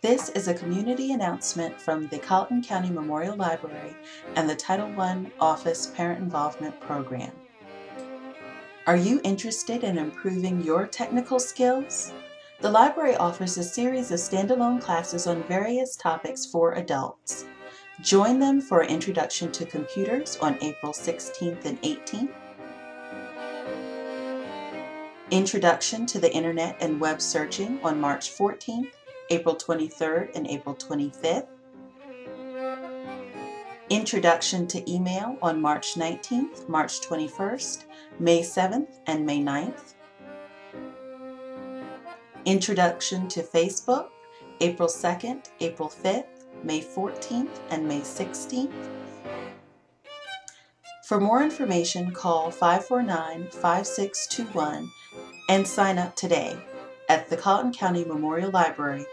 This is a community announcement from the Colleton County Memorial Library and the Title I Office Parent Involvement Program. Are you interested in improving your technical skills? The library offers a series of standalone classes on various topics for adults. Join them for an introduction to computers on April 16th and 18th, Introduction to the Internet and Web Searching on March 14th, April 23rd, and April 25th. Introduction to Email on March 19th, March 21st, May 7th, and May 9th. Introduction to Facebook, April 2nd, April 5th, May 14th, and May 16th. For more information, call 549-5621 and sign up today at the Colleton County Memorial Library,